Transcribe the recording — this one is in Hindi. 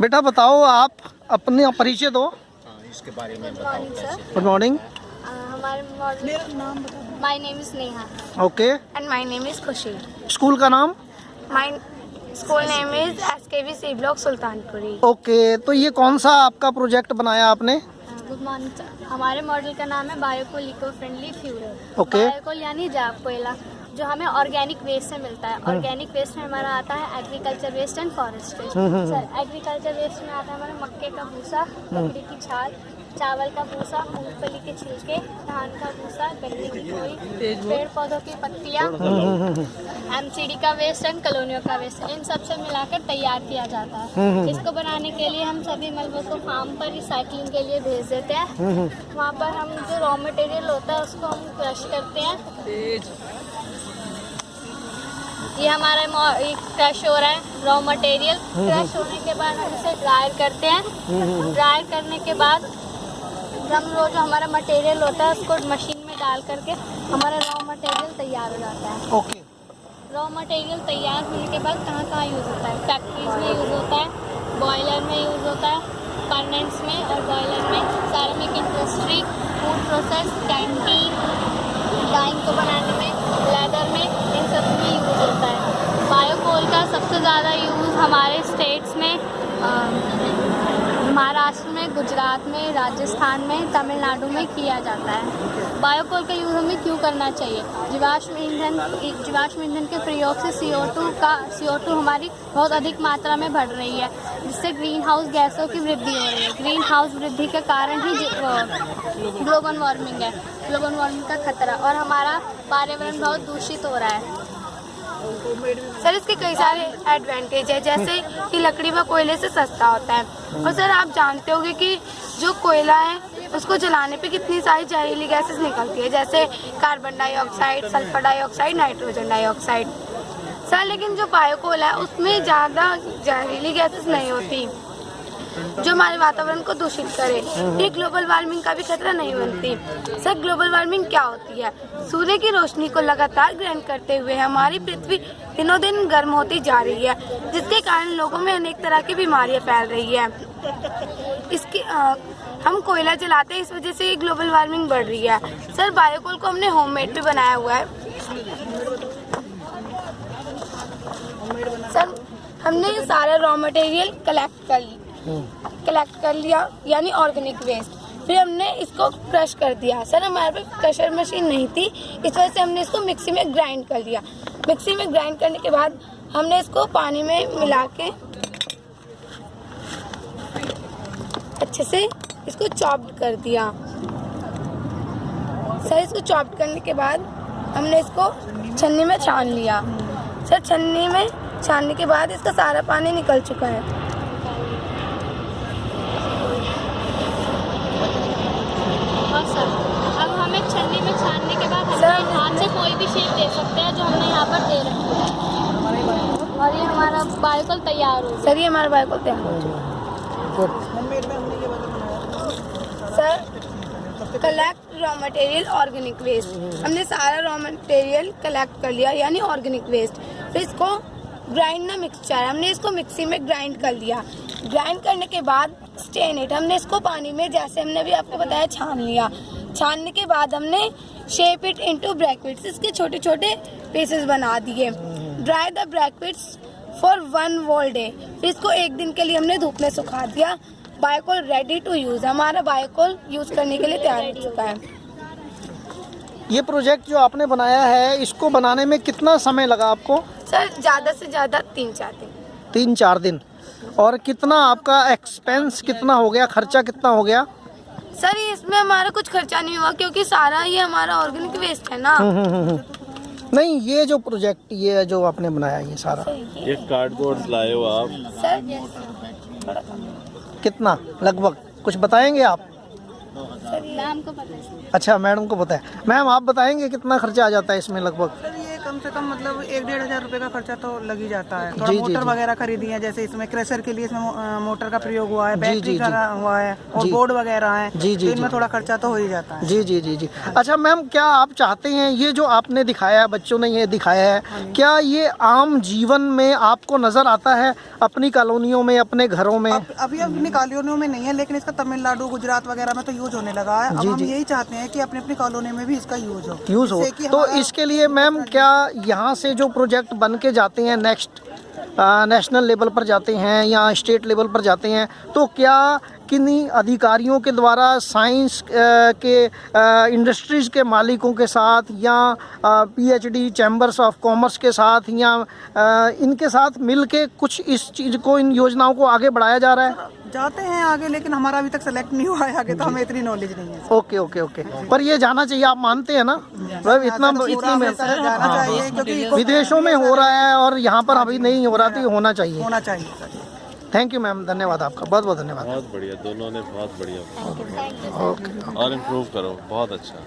बेटा बताओ आप अपने परिचय दो इसके बारे में गुड मॉर्निंग हमारे मॉडल नाम my name is Neha okay and my name is Khushi school का नाम? My school name is S K V C block Sultanpuri okay तो ये कौन सा आपका प्रोजेक्ट बनाया आपने? गुड मॉर्निंग हमारे मॉडल का नाम है biocoal eco friendly fuel Okay. Biocoal यानी जाप कोयला. जो हमें ऑर्गेनिक वेस्ट से मिलता है। ऑर्गेनिक वेस्ट में हमारा आता है agriculture waste and forest waste sir agriculture waste में आता है हमारा मक्के का भूसा बकरी की छाल चावल का भूसा मूंगफली के छिलके धान का भूसा गन्ने की खोई पेड़ पौधों की पत्तियाँ एमसीडी का वेस्ट एंड कॉलोनियों का वेस्ट इन सबसे मिलाकर तैयार किया जाता है। इसको बनाने के लिए हम सभी मलबों को फार्म पर रिसाइकलिंग के लिए भेज देते हैं। वहाँ पर हम जो रॉ मटेरियल होता है उसको हम क्रश करते हैं। ये हमारा क्रश हो रहा है रॉ मटेरियल क्रश होने के बाद हम इसे ड्रायर करते हैं। ड्रायर करने के बाद हम वो जो हमारा मटेरियल होता है उसको मशीन में डाल करके हमारा रॉ मटेरियल तैयार हो जाता है। ओके रॉ मटेरियल तैयार होने के बाद कहाँ कहाँ यूज़ होता है? फैक्ट्रीज में यूज़ होता है बॉयलर में यूज़ होता है परनेंट्स में और बॉयलर में। सार्मिक industry food process canteen dyeing को बनाने में लेदर में इन सब में यूज़ होता है बायोकोल का सबसे ज़्यादा यूज़ हमारे स्टेट्स में महाराष्ट्र में, गुजरात में, राजस्थान में, तमिलनाडु में किया जाता है। बायोकोल का यूज़ हमें क्यों करना चाहिए? जीवाश्म ईंधन जीवाश्म ईंधन के प्रयोग से CO2 का CO2 हमारी बहुत अधिक मात्रा में बढ़ रही है, जिससे ग्रीन हाउस गैसों की वृद्धि हो रही है। ग्रीन हाउस वृद्धि के कारण ही ग्लोबल वार्मिंग है। ग्लोबल वार्मिंग का खतरा और हमारा पर्यावरण बहुत दूषित हो रहा है। सर, इसके कई सारे एडवांटेज है, जैसे कि लकड़ी व कोयले से सस्ता होता है। और सर, आप जानते होंगे कि जो कोयला है, उसको जलाने पे कितनी सारी जहरीली गैसेस निकलती है, जैसे carbon dioxide sulphur dioxide nitrogen dioxide sir, लेकिन जो बायोकोल है, उसमें ज़्यादा जहरीली गैसेस नहीं होती। जो हमारे वातावरण को दूषित करे। ये ग्लोबल वार्मिंग का भी खतरा नहीं बनती। सर ग्लोबल वार्मिंग क्या होती है? सूर्य की रोशनी को लगातार ग्रहण करते हुए हमारी पृथ्वी दिनों दिन गर्म होती जा रही है जिसके कारण लोगों में अनेक तरह की बीमारियाँ फैल रही है। इसकी अ, हम कोयला जलाते हैं इस वजह से ग्लोबल वार्मिंग बढ़ रही है। सर बायोकोल को हमने होममेड भी बनाया हुआ है। सर हमने सारा रॉ मटेरियल कलेक्ट कर ली। कलेक्ट कर लिया, यानी ऑर्गेनिक वेस्ट फिर हमने इसको क्रश कर दिया। सर, हमारे पास क्रशर मशीन नहीं थी, इस वजह से हमने इसको मिक्सी में ग्राइंड कर लिया। मिक्सी में ग्राइंड करने के बाद हमने इसको पानी में मिला के अच्छे से इसको चॉप्ड कर दिया। सर, इसको चॉप्ड करने के बाद हमने इसको छन्नी में छान लिया। सर, छन्नी में छानने के बाद इसका सारा पानी निकल चुका है और सर अब हमें छन्नी में छानने के बाद सर, हम हाथ से कोई भी शेप दे सकते हैं जो हमने यहाँ पर दे रखी है और बायोकल तैयार हो सर ये हमारा भाई तैयार हो चुका sir collect raw material organic waste हमने सारा रॉ मटेरियल कलेक्ट कर लिया यानी ऑर्गेनिक वेस्ट फिर इसको ग्राइंड ना मिक्सचर हमने इसको मिक्सी में ग्राइंड कर लिया। ग्राइंड करने के बाद स्टेन इट हमने इसको पानी में जैसे हमने अभी आपको बताया छान लिया। छानने के बाद हमने शेप इट इनटू ब्रैकेट्स इसके छोटे छोटे पीसेस बना दिए। Dry the briquettes for one whole day फिर इसको एक दिन के लिए हमने धूप में सुखा दिया। बायोकोल रेडी टू यूज़ हमारा बायोकोल यूज़ करने के लिए तैयार हो चुका है। ये प्रोजेक्ट जो आपने बनाया है इसको बनाने में कितना समय लगा आपको? सर ज़्यादा से ज़्यादा तीन चार दिन। तीन चार दिन। और कितना आपका एक्सपेंस कितना हो गया? खर्चा कितना हो गया? सर इसमें हमारा कुछ खर्चा नहीं हुआ क्योंकि सारा ये हमारा ऑर्गेनिक वेस्ट है ना। हम्म, हम्म, हम्म। नहीं ये जो प्रोजेक्ट ये जो आपने बनाया ये सारा। ये कार्डबोर्ड लाए हो आप? सर कितना? लगभग। कुछ बताएँगे आप? को पता है अच्छा मैडम को बताए। है मैम आप बताएँगे कितना खर्चा आ जाता है इसमें लगभग? कम से कम मतलब एक डेढ़ हज़ार रुपए का खर्चा तो लग ही जाता है। थोड़ा मोटर वगैरह खरीदी है जैसे इसमें क्रेशर के लिए इसमें मोटर का प्रयोग हुआ है बैटरी का हुआ है और बोर्ड वगैरह है जी, जी, तो इनमें जी। थोड़ा खर्चा तो हो ही जाता है। जी जी जी जी। अच्छा मैम क्या आप चाहते हैं ये जो आपने दिखाया है बच्चों ने ये दिखाया है क्या ये आम जीवन में आपको नज़र आता है अपनी कॉलोनियों में अपने घरों में? अभी अपनी कॉलोनियों में नहीं है लेकिन इसका तमिलनाडु गुजरात वगैरह में तो यूज़ होने लगा है। हम। यही चाहते हैं कि अपनी अपनी कॉलोनी में भी इसका यूज़ हो। यूज़ हो। तो इसके लिए मैम क्या यहाँ से जो प्रोजेक्ट बन के जाते हैं नेक्स्ट नेशनल लेवल पर जाते हैं या स्टेट लेवल पर जाते हैं तो क्या किन्हीं अधिकारियों के द्वारा साइंस के इंडस्ट्रीज़ के मालिकों के साथ या पीएचडी चैम्बर्स ऑफ़ कॉमर्स के साथ या इनके साथ मिल के कुछ इस चीज़ को, इन योजनाओं को आगे बढ़ाया जा रहा है? जाते हैं आगे लेकिन हमारा अभी तक सेलेक्ट नहीं हुआ है आगे तो हमें इतनी नॉलेज नहीं है। Okay okay okay. पर ये जाना चाहिए आप मानते हैं ना? मतलब इतना इतनी में जाना चाहिए क्योंकि विदेशों में हो रहा है और यहाँ पर अभी नहीं हो रहा तो होना चाहिए। होना चाहिए थैंक यू मैम धन्यवाद आपका। बहुत बहुत धन्यवाद। बहुत बढ़िया दोनों ने बहुत बढ़िया। ओके और इम्प्रूव करो बहुत अच्छा।